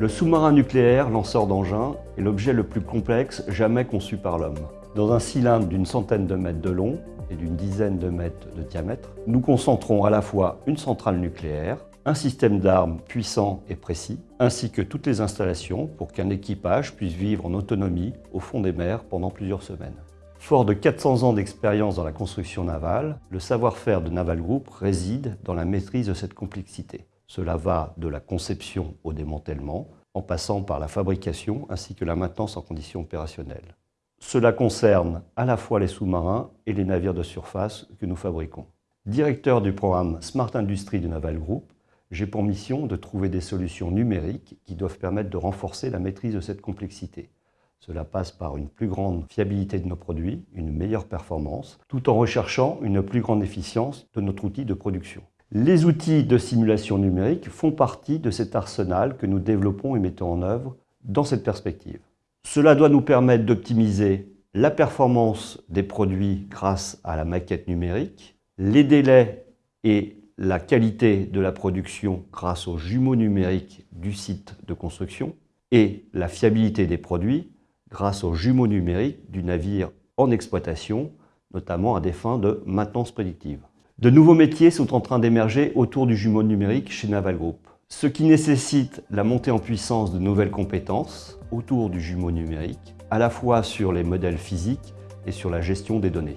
Le sous-marin nucléaire, lanceur d'engins, est l'objet le plus complexe jamais conçu par l'homme. Dans un cylindre d'une centaine de mètres de long et d'une dizaine de mètres de diamètre, nous concentrons à la fois une centrale nucléaire, un système d'armes puissant et précis, ainsi que toutes les installations pour qu'un équipage puisse vivre en autonomie au fond des mers pendant plusieurs semaines. Fort de 400 ans d'expérience dans la construction navale, le savoir-faire de Naval Group réside dans la maîtrise de cette complexité. Cela va de la conception au démantèlement, en passant par la fabrication ainsi que la maintenance en conditions opérationnelles. Cela concerne à la fois les sous-marins et les navires de surface que nous fabriquons. Directeur du programme Smart Industry de Naval Group, j'ai pour mission de trouver des solutions numériques qui doivent permettre de renforcer la maîtrise de cette complexité. Cela passe par une plus grande fiabilité de nos produits, une meilleure performance, tout en recherchant une plus grande efficience de notre outil de production. Les outils de simulation numérique font partie de cet arsenal que nous développons et mettons en œuvre dans cette perspective. Cela doit nous permettre d'optimiser la performance des produits grâce à la maquette numérique, les délais et la qualité de la production grâce aux jumeaux numériques du site de construction et la fiabilité des produits grâce aux jumeaux numériques du navire en exploitation, notamment à des fins de maintenance prédictive. De nouveaux métiers sont en train d'émerger autour du jumeau numérique chez Naval Group, ce qui nécessite la montée en puissance de nouvelles compétences autour du jumeau numérique, à la fois sur les modèles physiques et sur la gestion des données.